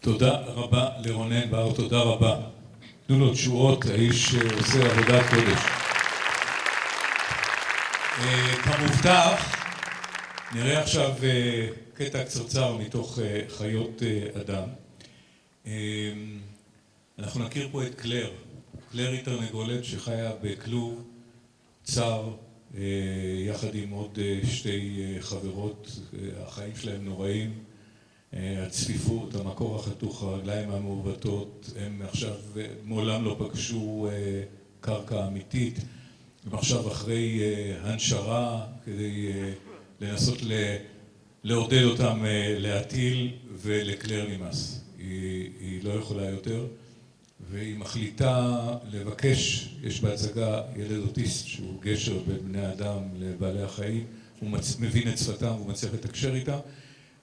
תודה רבה לרונן בר, תודה רבה. תנו לו תשואות, האיש עושה עבודת קודש. כמובטח, נראה עכשיו קטע קצרצר מתוך חיות אדם. אנחנו נכיר פה את קלר. קלר היא תרנגולת שחיה בכלוב צר יחד עם עוד שתי חברות, החיים שלהם נוראים, הצפיפות, המקור החתוך, הרגליים המעוותות, הם עכשיו מעולם לא פגשו קרקע אמיתית, הם עכשיו אחרי הנשרה כדי לנסות לעודד אותם להטיל ולקלר נמאס, היא לא יכולה יותר והיא מחליטה לבקש, יש בהצגה ילד אוטיסט שהוא גשר בין בני האדם לבעלי החיים, הוא מבין את שפתם והוא מצליח לתקשר איתה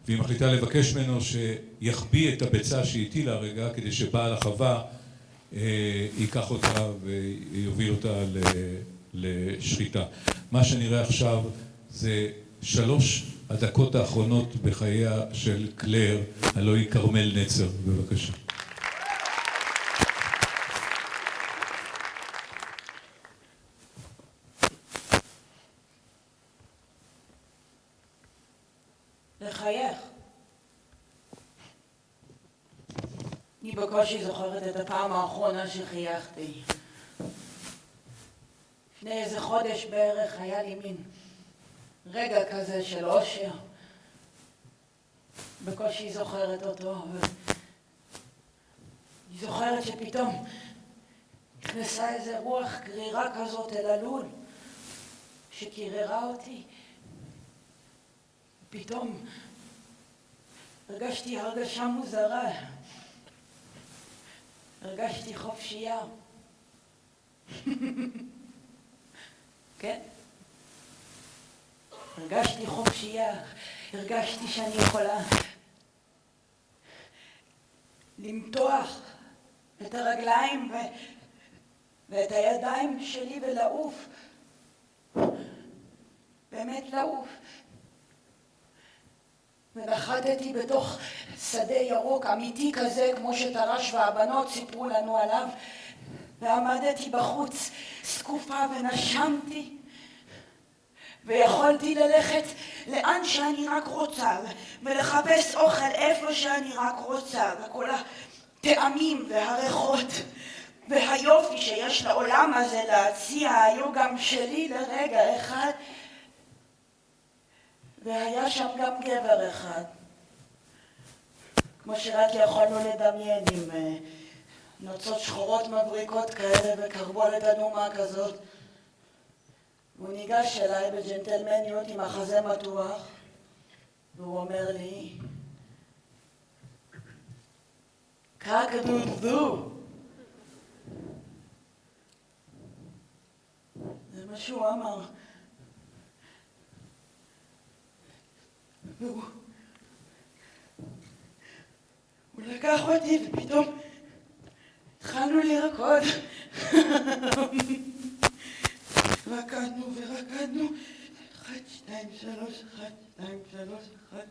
והיא מחליטה לבקש ממנו שיחביא את הביצה שהיא הטילה הרגע כדי שבעל החווה ייקח אותה ויוביל אותה לשחיטה. מה שנראה עכשיו זה שלוש הדקות האחרונות בחייה של קלר, הלוא היא כרמל נצר, בבקשה. לחייך. אני בקושי זוכרת את הפעם האחרונה שחייכתי. לפני איזה חודש בערך היה לי מין רגע כזה של אושר. בקושי זוכרת אותו, אבל אני זוכרת שפתאום נכנסה איזה רוח גרירה כזאת אל הלול שקיררה אותי. פתאום הרגשתי הרגשה מוזרה. הרגשתי חופשייה. כן? הרגשתי חופשייה. הרגשתי שאני יכולה למתוח את הרגליים ואת הידיים שלי ולעוף. באמת לעוף. ונחתתי בתוך שדה ירוק אמיתי כזה כמו שתר"ש והבנות סיפרו לנו עליו ועמדתי בחוץ זקופה ונשמתי ויכולתי ללכת לאן שאני רק רוצה ולחפש אוכל איפה שאני רק רוצה וכל הטעמים והריחות והיופי שיש לעולם הזה להציע היו גם שלי לרגע אחד והיה שם גם גבר אחד. כמו שרק יכולנו לדמיין עם נוצות שחורות מבריקות כאלה וקרבולת אדומה כזאת. והוא ניגש אליי בג'נטלמניות עם החזה מתוח והוא אומר לי קקדודו זה מה שהוא אמר והוא לקח אותי ופתאום התחלנו לרקוד. רקדנו ורקדנו. אחת, שתיים, שלוש, אחת, שתיים, שלוש, אחת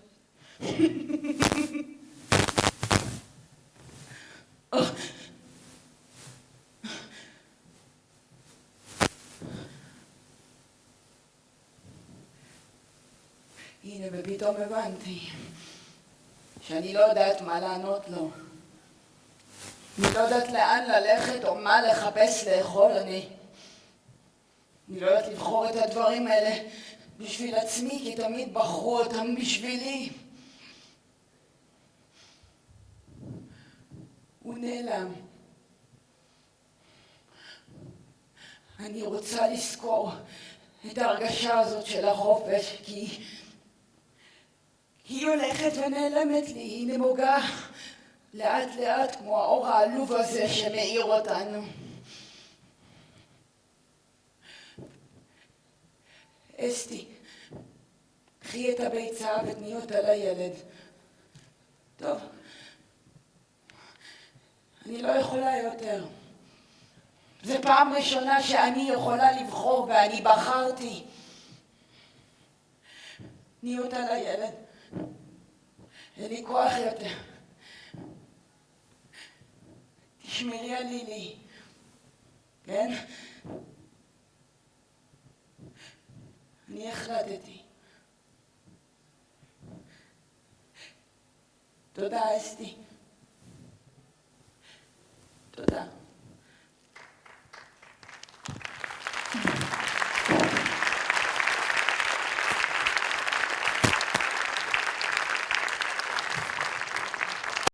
הנה ופתאום הבנתי שאני לא יודעת מה לענות לו. אני לא יודעת לאן ללכת או מה לחפש לאכול. אני אני לא יודעת לבחור את הדברים האלה בשביל עצמי כי תמיד בחרו אותם בשבילי. הוא נעלם. אני רוצה לזכור את ההרגשה הזאת של החופש כי היא הולכת ונעלמת לי, היא נמוגה לאט לאט כמו האור העלוב הזה שמאיר אותנו. אסתי, קחי את הביצה ותני אותה לילד. טוב, אני לא יכולה יותר. זו פעם ראשונה שאני יכולה לבחור ואני בחרתי. תני אותה לילד. אין לי כוח יותר. שמרי על לילי. כן? אני החלטתי. תודה, אסתי. תודה.